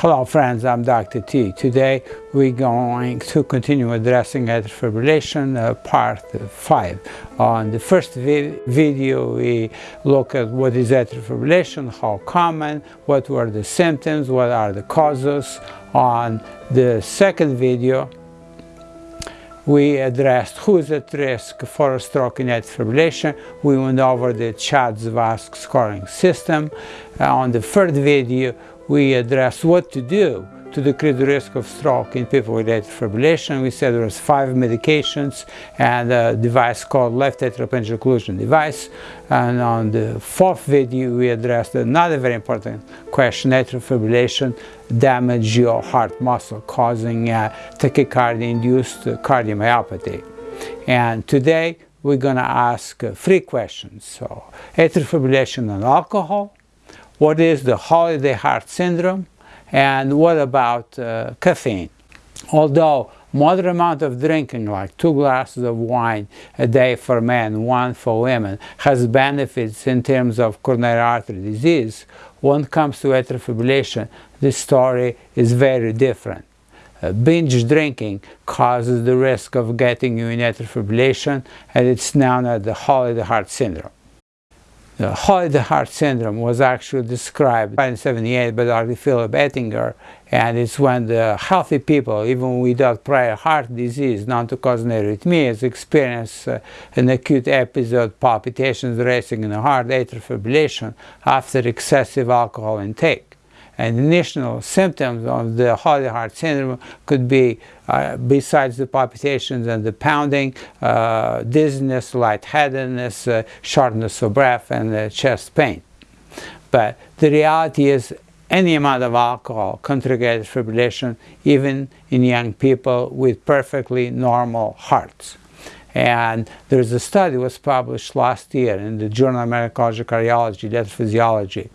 Hello friends, I'm Dr. T. Today we're going to continue addressing atrial fibrillation uh, part 5. On the first vi video we look at what is atrial fibrillation, how common, what were the symptoms, what are the causes. On the second video we addressed who is at risk for a stroke in atrial fibrillation. We went over the CHA2DS2-VASc scoring system. Uh, on the third video we addressed what to do to decrease the risk of stroke in people with atrial fibrillation. We said there was five medications and a device called left atrial appendage occlusion device. And on the fourth video, we addressed another very important question, atrial fibrillation damage your heart muscle, causing uh, tachycardia-induced cardiomyopathy. And today, we're going to ask uh, three questions. So, atrial fibrillation and alcohol, what is the holiday heart syndrome, and what about uh, caffeine? Although moderate amount of drinking, like two glasses of wine a day for men, one for women, has benefits in terms of coronary artery disease, when it comes to atrial fibrillation, the story is very different. Uh, binge drinking causes the risk of getting you in atrial fibrillation, and it's known as the holiday heart syndrome. The holiday heart syndrome was actually described in 1978 by Dr. Philip Ettinger, and it's when the healthy people, even without prior heart disease cause arrhythmias, experience uh, an acute episode, palpitations racing in the heart, atrial fibrillation after excessive alcohol intake. And initial symptoms of the holiday heart syndrome could be, uh, besides the palpitations and the pounding, uh, dizziness, lightheadedness, uh, shortness of breath, and uh, chest pain. But the reality is any amount of alcohol contributed fibrillation, even in young people with perfectly normal hearts. And there's a study was published last year in the Journal of American of Cardiology, Electrophysiology,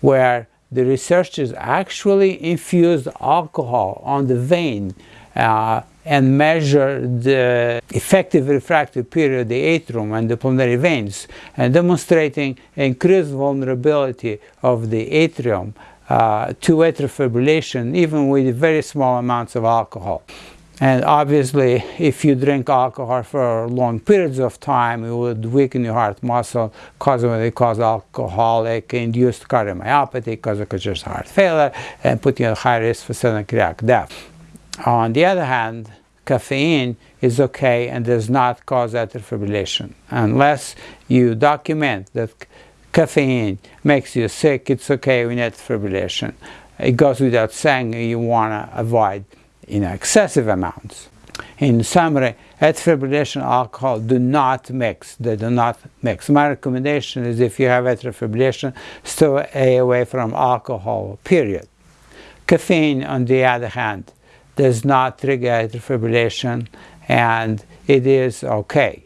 where the researchers actually infused alcohol on the vein uh, and measured the effective refractory period of the atrium and the pulmonary veins and demonstrating increased vulnerability of the atrium uh, to atrial fibrillation even with very small amounts of alcohol. And obviously, if you drink alcohol for long periods of time, it would weaken your heart muscle, cause cause alcoholic-induced cardiomyopathy, cause congestive heart failure, and put you at high risk for sudden cardiac death. On the other hand, caffeine is okay and does not cause atrial fibrillation. Unless you document that caffeine makes you sick, it's okay with atrial fibrillation. It goes without saying you want to avoid in excessive amounts. In summary, atrial fibrillation alcohol do not mix. They do not mix. My recommendation is if you have atrial fibrillation, stay away from alcohol, period. Caffeine, on the other hand, does not trigger atrial fibrillation and it is okay.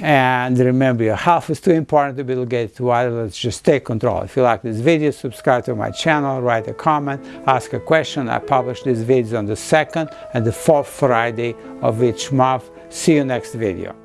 And remember, your health is too important to be delegated to. Let's just take control. If you like this video, subscribe to my channel, write a comment, ask a question. I publish these videos on the second and the fourth Friday of each month. See you next video.